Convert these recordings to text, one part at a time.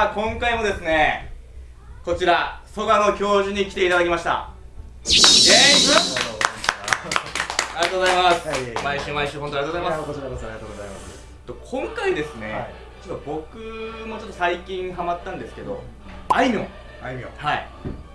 さあ今回もですねこちら蘇我の教授に来ていただきました。イエーイありがとうございます、はい、毎週毎週本当にありがとうございます。こちらこそありがとうございます。今回ですね、はい、ちょっと僕もちょっと最近ハマったんですけどあいみょん。あいみょん。はい。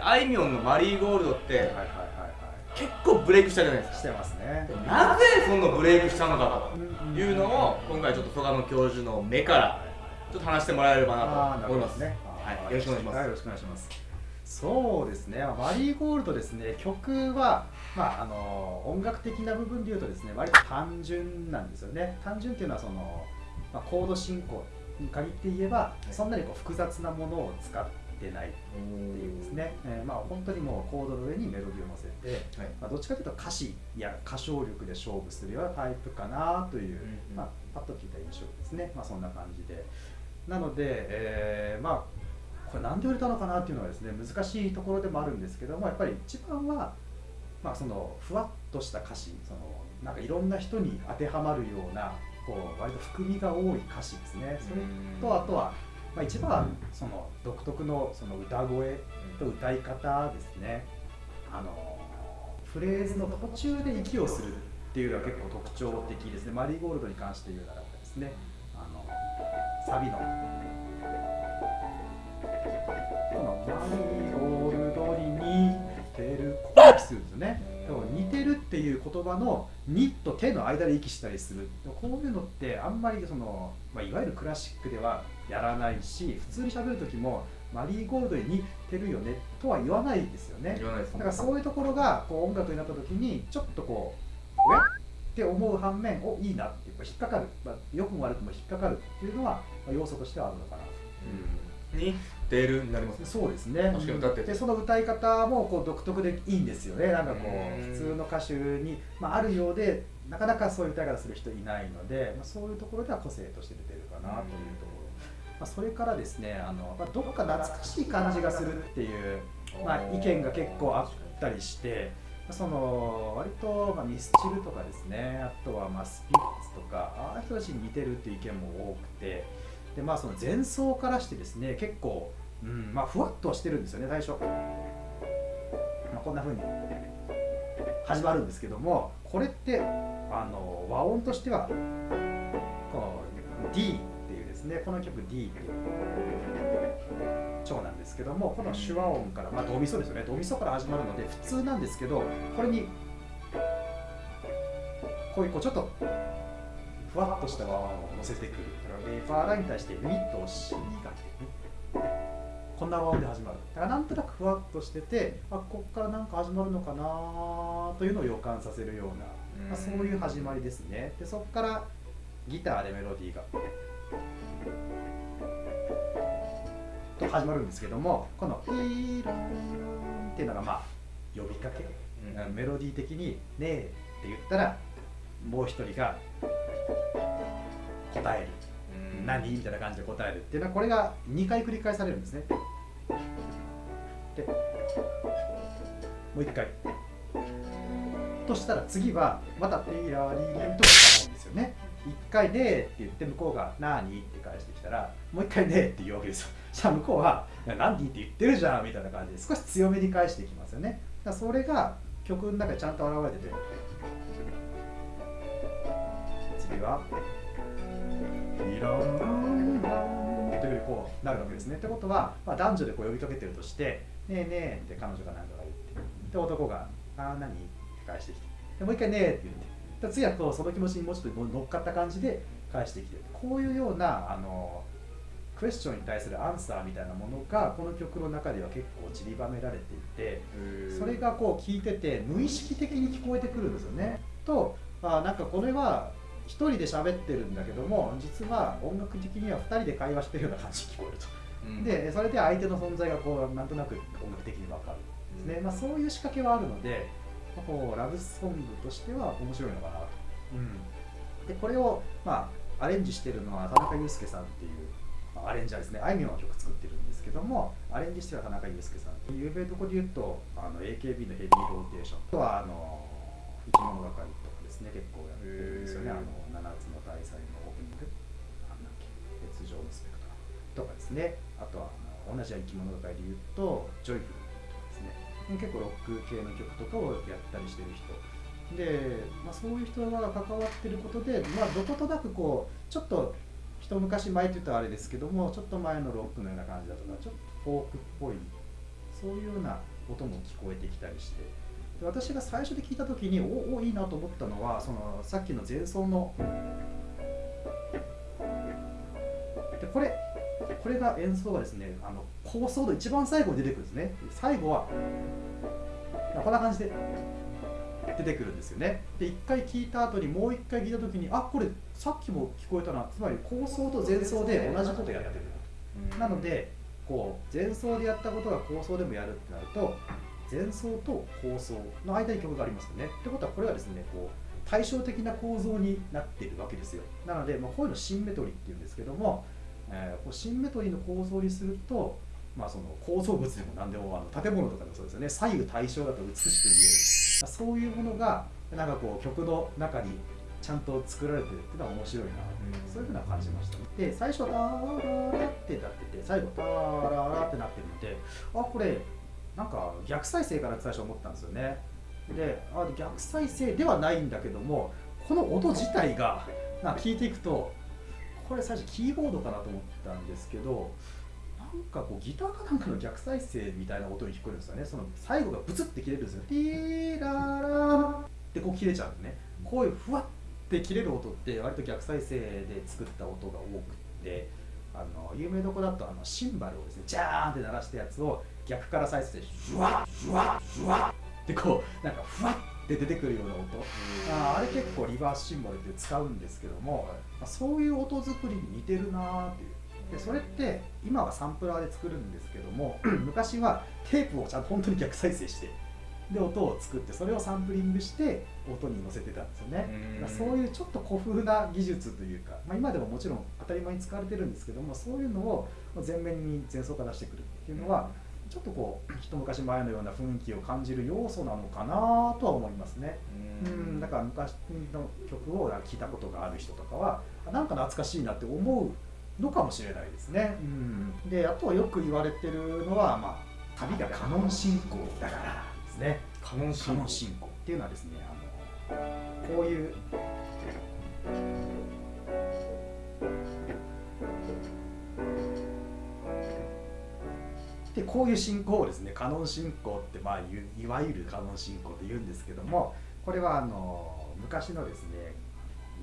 あいみょんのマリーゴールドって、はいはいはいはい、結構ブレイクしたじゃないですか。してますね。なぜそのブレイクしたのかというのを今回ちょっと曽我の教授の目からちょっと話してもらえればなと思います。ねはい、よろしくお願いします、はい、よろしくお願いします。そうですね、マリーゴールドですね、曲は、まあ、あの音楽的な部分でいうとですね、割と単純なんですよね。単純っていうのはその、まあ、コード進行に限って言えば、そんなにこう複雑なものを使ってないっていうですね、えー、まあ、本当にもうコードの上にメロディーを乗せて、はい、まあ、どっちかというと歌詞や歌唱力で勝負するようなタイプかなという、うんうん、まあ、パッと聞いた印象ですね、まあ、そんな感じで。なので、えー、まあこれ何で売れたのかなっていうのはですね難しいところでもあるんですけどもやっぱり一番は、まあ、そのふわっとした歌詞そのなんかいろんな人に当てはまるようなこう割と含みが多い歌詞ですね。それとあとは、まあ、一番はその独特のその歌声と歌い方ですね。あのフレーズの途中で息をするっていうのは結構特徴的ですね。マリーゴールドに関して言うならばですね。サビの。このマリーゴールドに似てる。ここで息するんですよね。似てるっていう言葉の「に」と手の間で息したりする。こういうのってあんまりその、まあ、いわゆるクラシックではやらないし普通にしゃべる時もマリーゴールドに似てるよねとは言わないですよね。だからそういうところがこう音楽になった時にちょっとこう「おや?」って思う反面おいいな引っかかる、まあ、良くも悪くも引っかかるっていうのは、まあ、要素としてはあるのかなと。うん、に出るになりますね。そうですね。確かに歌ってでその歌い方もこう独特でいいんですよね。なんかこう普通の歌手に、まあ、あるようでなかなかそういう歌い方する人いないので、まあ、そういうところでは個性として出てるかなというところ、まあ、それからですねあの、まあ、どっか懐かしい感じがするっていう、まあ、意見が結構あったりしてその割と、まあ、ミスチルとかですね。あとはまあスピッツとかああいう人たちに似てるっていう意見も多くて。でまあその前奏からしてですね結構、うんまあ、ふわっとしてるんですよね最初、まあ、こんな風に始まるんですけどもこれってあの和音としてはこの D っていうですねこの曲 D っていう。調なんですけどもこの手話音から、まあ、ドミソですよね。ドミソから始まるので普通なんですけどこれにこういうこうちょっとふわっとした和音を乗せてくる。だからレファーラに対してミットをしがけね。こんな和音で始まる。だからなんとなくふわっとしててあここから何か始まるのかなというのを予感させるような、まあ、そういう始まりですね。でそこからギターでメロディーがと始まるんですけどもこの「イーラン」っていうのがまあ呼びかけ、うん、メロディー的に「ねえ」って言ったらもう一人が答える「何?」みたいな感じで答えるっていうのはこれが2回繰り返されるんですね。でもう一回。としたら次はまた「ティーラーリーリン」とかうんですよね一回ねって言って向こうが「なに?」って返してきたらもう一回ねって言うわけですよ。じゃあ向こうは「何って言ってるじゃん」みたいな感じで少し強めに返していきますよね。だそれが曲の中でちゃんと表れてて次は「いろんな」というふうにこうなるわけですね。ってことは、まあ、男女でこう呼びかけてるとして「ねえねえ」って彼女が何とか言ってで男が「ああ何?」って返してきて。でもう一回「ねえ」って言って次はこうその気持ちにもうちょっと乗っかった感じで返してきてこういうようなあのクエスチョンに対するアンサーみたいなものがこの曲の中では結構散りばめられていてそれがこう聞いてて無意識的に聞こえてくるんですよね。とあなんかこれは1人で喋ってるんだけども実は音楽的には2人で会話してるような感じに聞こえると。うん、でそれで相手の存在がこうなんとなく音楽的に分かるんですね、まあ、そういう仕掛けはあるのでこうラブソングとしては面白いのかなと。うん、でこれを、まあ、アレンジしてるのは田中裕介さんっていう、まあ、アレンジャーですね。あいみょんの曲作ってるんですけどもアレンジしてる田中裕介さん有名どこで言うとあの AKB のヘビーローテーション。とはあの生き物係とかですね。結構やってるんですよね。あの七つの大罪のオープニング。なんだっけ。熱情のスペクトラム。とかですね。あとは同じ生き物界でいうとじょいふる結構ロック系の曲とかをやったりしてる人。で、まあ、そういう人が関わってることで、まあ、どことなくこうちょっと一昔前って言ったらあれですけどもちょっと前のロックのような感じだとかちょっとフォークっぽいそういうような音も聞こえてきたりして。で私が最初で聞いた時におおいいなと思ったのはそのさっきの前奏の。でこれこれが演奏がですねあの構想の一番最後に出てくるんですね。最後はこんな感じで出てくるんですよね。で1回聞いた後にもう1回聞いた時にあこれさっきも聞こえたな。つまり構想と前奏で同じことやってる。なのでこう前奏でやったことが構想でもやるってなると前奏と構想の間に曲がありますよね。ってことはこれはですねこう対照的な構造になっているわけですよ。なので、まあ、こういうのシンメトリーっていうんですけども、えー、こうシンメトリーの構造にするとまあ、その構造物でも何でもあの建物とかでもそうですよね。左右対称だと美しく見える。そういうものがなんかこう曲の中にちゃんと作られてるっていうのは面白いな、うん、そういうふうな感じました、ね、で最初「ターララ」ってなってて最後「ターララ」ってなってるのであこれなんか逆再生かなって最初思ったんですよね。であ逆再生ではないんだけどもこの音自体がな聞いていくとこれ最初キーボードかなと思ったんですけどなんかこうギターかなんかの逆再生みたいな音に聞こえるんですよね。その最後がブツって切れるんですよ。ティーララってこう切れちゃうんでね。こういうふわって切れる音って割と逆再生で作った音が多くてあの有名どこだとあのシンバルをですねジャーンって鳴らしたやつを逆から再生してシュワッシュワッシュワッってこうなんかふわって出てくるような音。ああれ結構リバースシンバルって使うんですけども、まあ、そういう音作りに似てるなーっていう。でそれって今はサンプラーで作るんですけども 昔はテープをちゃんと本当に逆再生してで音を作ってそれをサンプリングして音に乗せてたんですよね。そういうちょっと古風な技術というか、まあ、今でももちろん当たり前に使われてるんですけどもそういうのを前面に前奏化出してくるっていうのはちょっとこう一昔前のような雰囲気を感じる要素なのかなとは思いますねうんだから昔の曲を聴いたことがある人とかはなんか懐かしいなって思うのかもしれないですね。うん、であとはよく言われてるのは、まあ、旅がカノン進行だからですね。カノン進行っていうのはですねあのこういう。でこういう進行をですねカノン進行って、まあ、いわゆるカノン進行と言うんですけどもこれはあの昔のですね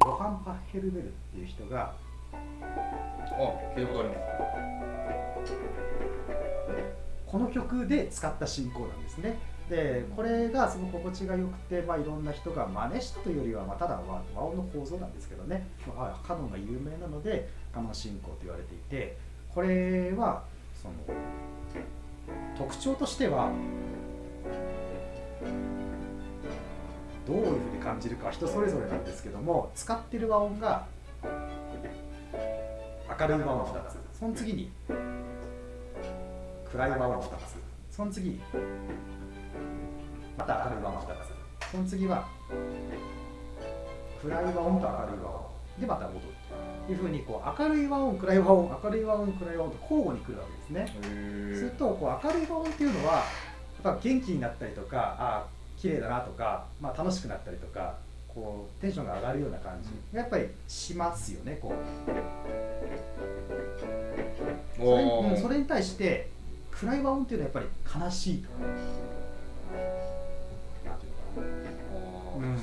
ヨハン・パッヘルベルっていう人があ聞いたことあります。この曲で使った進行なんですね。でこれがすごく心地が良くて、まあ、いろんな人が真似したというよりは、まあ、ただ和音の構造なんですけどね、まあ、カノンが有名なのでカノン進行と言われていてこれはその特徴としてはどういうふうに感じるかは人それぞれなんですけども使ってる和音が明るい和音2つその次に暗い和音2つその次にまた明るい和音2つその次は暗い和音と明るい和音でまた戻る。いうふうにこう明るい和音暗い和音明るい和音暗い和音と交互に来るわけですね。するとこう明るい和音っていうのはやっぱ元気になったりとかあ綺麗だなとか、まあ、楽しくなったりとかこうテンションが上がるような感じ。がやっぱりしますよねこう。それ,、うん、それに対して暗い和音っていうのはやっぱり悲しいとかな、うん、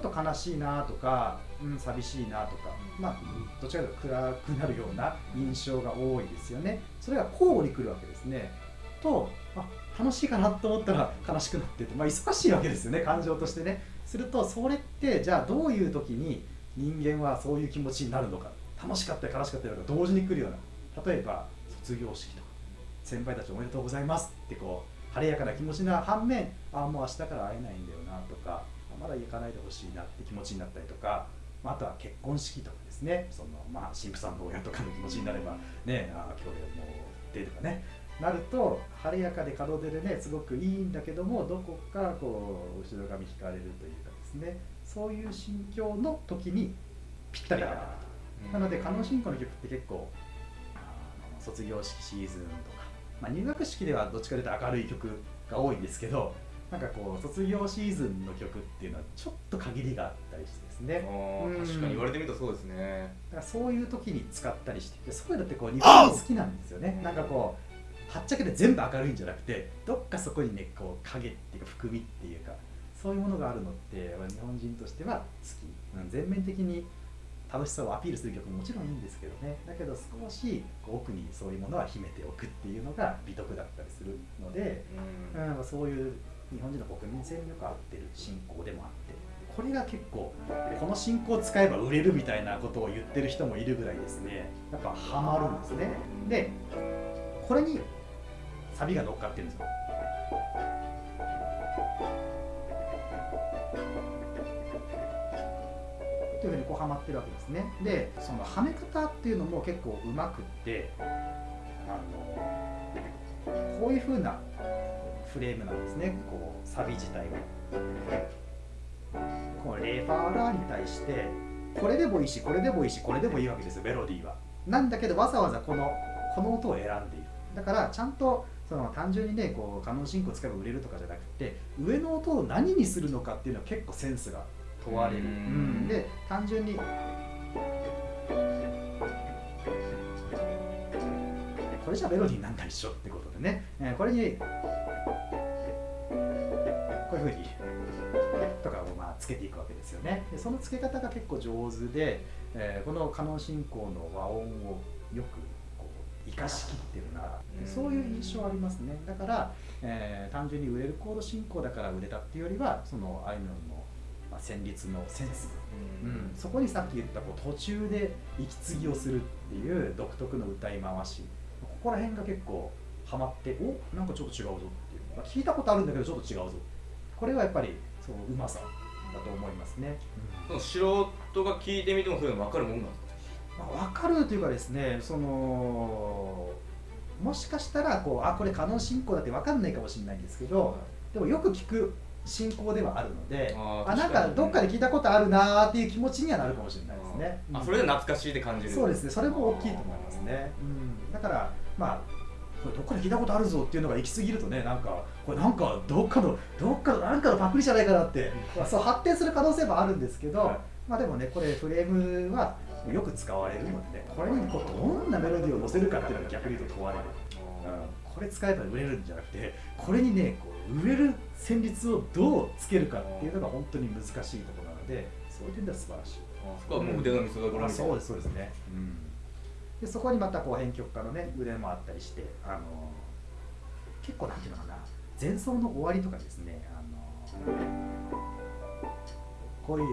ちょっと悲しいなとか、うん、寂しいなとか、まあ、どちらかというと暗くなるような印象が多いですよね。それが交互に来るわけですね。とあ楽しいかなと思ったら悲しくなってて、まあ、忙しいわけですよね感情としてね。するとそれってじゃあどういう時に人間はそういう気持ちになるのか楽しかったり悲しかったりが同時に来るような例えば卒業式とか先輩たちおめでとうございますってこう晴れやかな気持ちな反面ああもう明日から会えないんだよなとかまだ行かないでほしいなって気持ちになったりとかあとは結婚式とかですね。その、まあ、神父さんの親とかの気持ちになればねあ今日でもうでとかねなると晴れやかで門出でねすごくいいんだけどもどこかこう後ろ髪引かれるというかですね。そういう心境の時にぴったり合うなと、なので加納信仰の曲って結構卒業式シーズンとか、まあ、入学式ではどっちかというと明るい曲が多いんですけどなんかこう卒業シーズンの曲っていうのはちょっと限りがあったりしてですね。確かに言われてみるとそうですね。だからそういう時に使ったりしてそういうのってこう日本好きなんですよね。なんかこうはっちゃけて全部明るいんじゃなくてどっかそこにねこう影っていうか含みっていうかそういうものがあるのって日本人としては好き、うん、全面的に楽しさをアピールする曲ももちろんいいんですけどね。だけど少し奥にそういうものは秘めておくっていうのが美徳だったりするので、うん、うん、そういう日本人の国民性によく合ってる信仰でもあってこれが結構この信仰を使えば売れるみたいなことを言ってる人もいるぐらいですね。やっぱハマるんですね。でこれにサビが乗っかってるんですよ。というふうにこうはまってるわけですね。でそのはめ方っていうのも結構うまくってあのこういうふうなフレームなんですね。こうサビ自体が。このレファーラーに対してこれでもいいしこれでもいいしこれでもいいわけですよメロディーは。なんだけどわざわざこのこの音を選んでいる。だからちゃんとその単純にねこうカノン進行使えば売れるとかじゃなくて上の音を何にするのかっていうのは結構センスが問われる、うん、で単純にこれじゃメロディーなんか一緒ってことでね、えこれにふうにとかをまあつけていくわけですよね。でそのつけ方が結構上手で、えー、このカノン進行の和音をよくこう生かしきってるなそういう印象ありますね。だから、えー、単純に売れるコード進行だから売れたっていうよりはそのあいみょんのまあ、旋律のセンス、うん、うん、そこにさっき言ったこう途中で息継ぎをするっていう独特の歌い回し。ここら辺が結構ハマっておなんかちょっと違うぞっていう、まあ、聞いたことあるんだけどちょっと違うぞこれはやっぱりそのうまさだと思いますね、うん、素人が聞いてみてもそういうの分かるもんなんですか、まあ、分かるというかですねそのもしかしたらこうあこれカノン進行だって分かんないかもしれないんですけど、でもよく聞く進行ではあるのであなんかどっかで聞いたことあるなーっていう気持ちにはなるかもしれないですね。あ、それで懐かしいって感じる。そうですね。それも大きいと思いますね、うん、だからまあこれどっかで聞いたことあるぞっていうのが行き過ぎるとねなんかこれなんかどっかのどっかのなんかのパクリじゃないかなって、まあ、そう発展する可能性もあるんですけど、はい、まあでもねこれフレームはよく使われるのでねこれにこうどんなメロディーを乗せるかっていうのが逆に言うと問われる、うん、これ使えば売れるんじゃなくてこれにねこう植える旋律をどうつけるかっていうのが本当に難しいところなのでそういう点では素晴らしい。そこはもう腕の見せ所みたいな、そうですそうですね、うん、でそこにまたこう編曲家のね腕もあったりしてあの結構なんていうのかな前奏の終わりとかですねあのこういう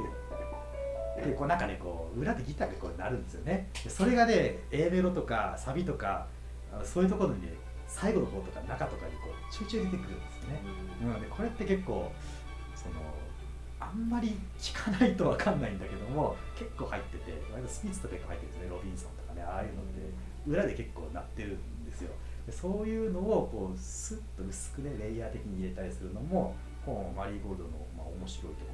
でこうなんかねこう裏でギターがこうなるんですよね。それがね A メロとかサビとかそういうところにね最後の方とか中とかにこう集中出てくるんですよね、うん、でこれって結構そのあんまり聞かないと分かんないんだけども結構入っててスピッツとか入ってるんですねロビンソンとかねああいうのって。裏で結構鳴ってるんですよ。でそういうのをこうスッと薄くねレイヤー的に入れたりするのもこのマリーゴールドのまあ面白いとこ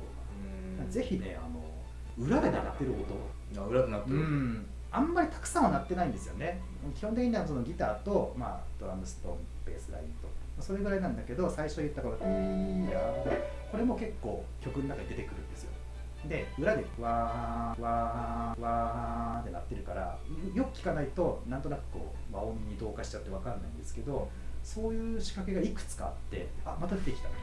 ろかな。ぜひねあの裏で鳴ってる音。裏で鳴ってる、うん。あんまりたくさんは鳴ってないんですよね。基本的にはそのギターと、まあ、ドラムスとベースラインとそれぐらいなんだけど最初言ったこの「いやこれも結構曲の中に出てくるんですよ。で裏で「わーわーわー」ってなってるからよく聞かないとなんとなくこう和音に同化しちゃって分かんないんですけどそういう仕掛けがいくつかあってあまた出てきたとか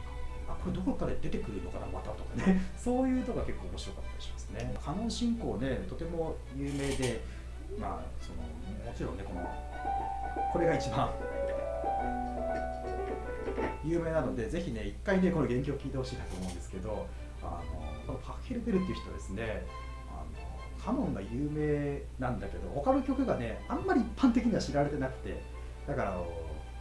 あこれどこかで出てくるのかなまたとかね そういうのが結構面白かったりしますね。カノン進行ねとても有名でまあそのもちろんねこのこれが一番有名なのでぜひね一回ねこの原曲を聴いてほしいなと思うんですけどあのこのパッケルベルっていう人ですねあのカノンが有名なんだけど他の曲がねあんまり一般的には知られてなくてだから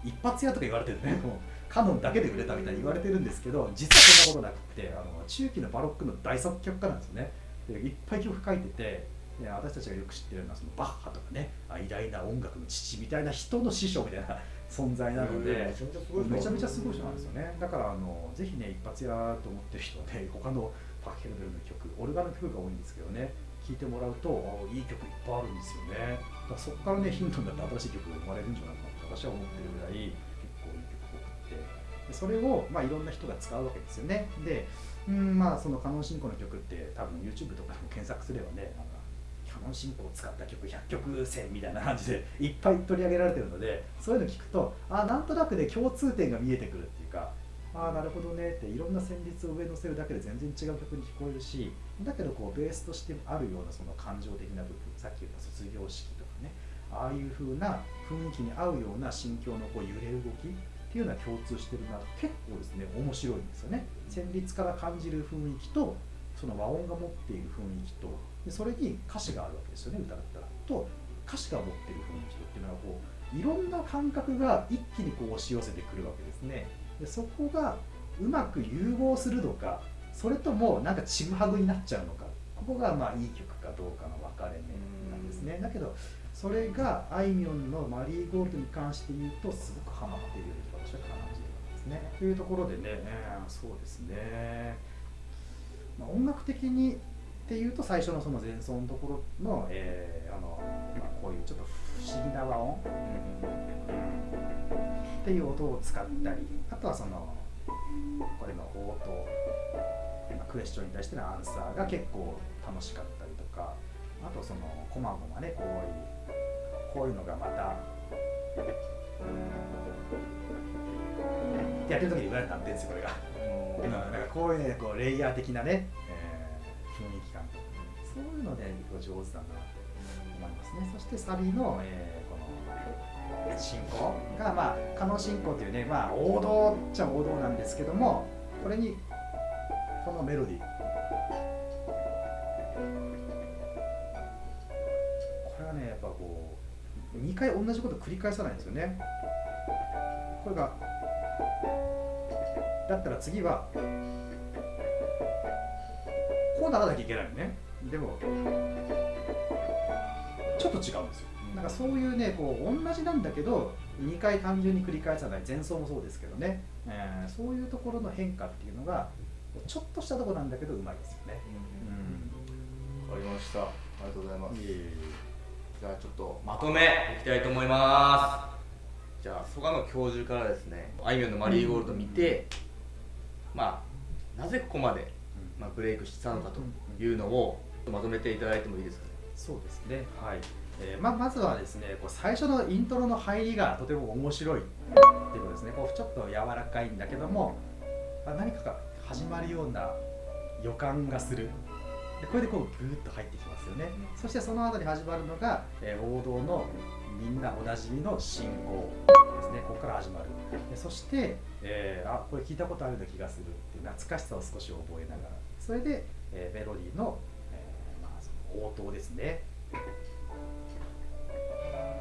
一発屋とか言われてるね もうカノンだけで売れたみたいに言われてるんですけど実はそんなことなくてあの中期のバロックの大作曲家なんですよね。でいっぱい曲書いててで私たちがよく知ってるのはそのバッハとかね偉大な音楽の父みたいな人の師匠みたいな 存在なので、めちゃめちゃすごい人なんですよね。だからあのぜひね一発やと思ってる人はね 他のパッケルベルの曲オルガンの曲が多いんですけどね聴いてもらうといい曲いっぱいあるんですよね。だそこからねヒントになって新しい曲が生まれるんじゃないかなと私は思ってるぐらい結構いい曲を送って。でそれを、まあ、いろんな人が使うわけですよね。でうんまあそのカノン進行の曲って多分 YouTube とかでも検索すればねなんかカノン進行を使った曲100曲線みたいな感じでいっぱい取り上げられてるのでそういうの聞くとあなんとなくで共通点が見えてくるっていうかああなるほどねっていろんな旋律を上に乗せるだけで全然違う曲に聞こえるしだけどこうベースとしてあるようなその感情的な部分さっき言った卒業式とかねああいう風な雰囲気に合うような心境のこう揺れ動きっていうのは共通してるな結構ですね面白いんですよね。旋律から感じる雰囲気とその和音が持っている雰囲気とでそれに歌詞があるわけですよね歌だったら。と歌詞が持っている雰囲気とっていうのはこういろんな感覚が一気にこう押し寄せてくるわけですね。でそこがうまく融合するのかそれともなんかちぐはぐになっちゃうのかここがまあいい曲かどうかの分かれ目なんですね。だけどそれがあいみょんの「マリーゴールド」に関して言うとすごくハマっているように私は感じるわけですね。というところでね、えー、そうですね、まあ、音楽的にっていうと最初のその前奏のところの,、えーあのまあ、こういうちょっと不思議な和音、っていう音を使ったりあとはそのこれの応答クエスチョンに対してのアンサーが結構楽しかったりとかあとそのこまごまねこういうこういうのがまたやってる時に言われたんですよこれが。うん、なんかこういうねこうレイヤー的なね、そういうので、上手だなと思いますね。そしてサビの、えー、この進行がまあ可能進行というねまあ王道っちゃ王道なんですけどもこれにこのメロディー。これはねやっぱこう2回同じこと繰り返さないんですよね。これがだったら次はこうならなきゃいけないのね。でもちょっと違うんですよ。なんかそういうねこう同じなんだけど2回単純に繰り返さない。前奏もそうですけどね、えー、そういうところの変化っていうのがちょっとしたとこなんだけどうまいですよね。うん、わ、かりました。ありがとうございます。じゃあちょっとまとめいきたいと思います。じゃあ曽我の教授からですね、あいみょんのマリーゴールド見て、まあなぜここまでまあブレイクしたのかというのをまとめていただいてもいいですかね？そうですね。はい。えー、ままずはですねこう最初のイントロの入りがとても面白いっていうことですねこうちょっと柔らかいんだけどもま何かが始まるような予感がするでこれでこうグーッと入ってきますよね、そしてその後に始まるのが、えー、王道のみんなおなじみの信号ですねここから始まるでそして、えー、あこれ聞いたことあるような気がするっていう懐かしさを少し覚えながらそれで、えー、メロディー,、の応答ですね。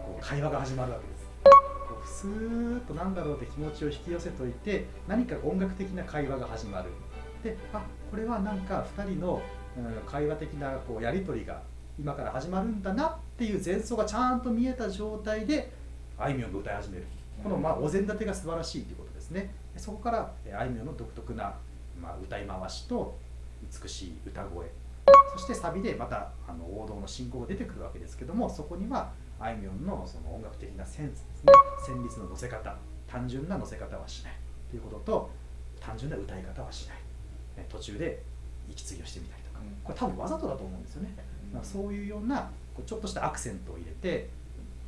こう会話が始まるわけです。こうスーッとなんだろうって気持ちを引き寄せといて何か音楽的な会話が始まる。であこれはなんか2人の、うん、会話的なこうやり取りが今から始まるんだなっていう前奏がちゃんと見えた状態であいみょんが歌い始める。このまあお膳立てが素晴らしいということですね。そこからあいみょんの独特な、ま、歌い回しと美しい歌声。そしてサビでまたあの王道の進行が出てくるわけですけどもそこにはあいみょんのその音楽的なセンスですね。旋律の乗せ方。単純な乗せ方はしない。ということと単純な歌い方はしない、ね、途中で息継ぎをしてみたりとか、これ多分わざとだと思うんですよね、うん、そういうようなちょっとしたアクセントを入れて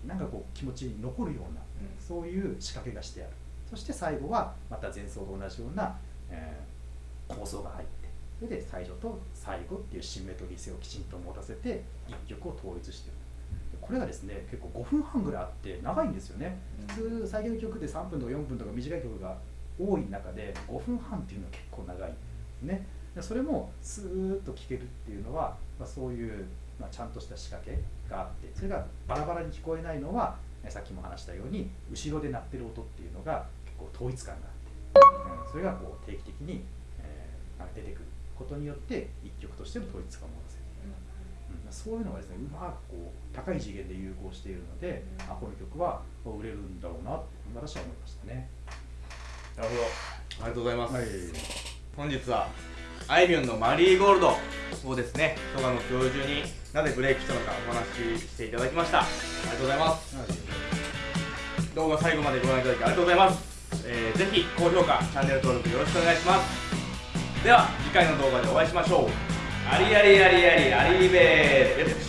なんかこう気持ちに残るような、そういう仕掛けがしてある。そして最後はまた前奏と同じような、えー、構想が入ってそれで最初と最後っていうシンメトリー性をきちんと持たせて一曲を統一してる。これがですね結構5分半ぐらいあって長いんですよね、普通最近の曲で3分とか4分とか短い曲が多い中で5分半っていうのは結構長いですね。それもスーッと聴けるっていうのは、まあ、そういう、まあ、ちゃんとした仕掛けがあってそれがバラバラに聞こえないのはさっきも話したように後ろで鳴ってる音っていうのが結構統一感があって、うん、それがこう定期的に、えー、出てくることによって一極としての統一感を持たせる。そういうのがですねうまくこう高い次元で融合しているので、あこの曲は売れるんだろうなっと私は思いましたね。なるほど。ありがとうございます、はい、本日はあいみょんの「マリーゴールド」をですね蘇我の教授になぜブレイクしたのかお話ししていただきました。ありがとうございます、はい、動画最後までご覧いただきありがとうございます、えー、ぜひ高評価チャンネル登録よろしくお願いします。では次回の動画でお会いしましょう。ありありありありありべー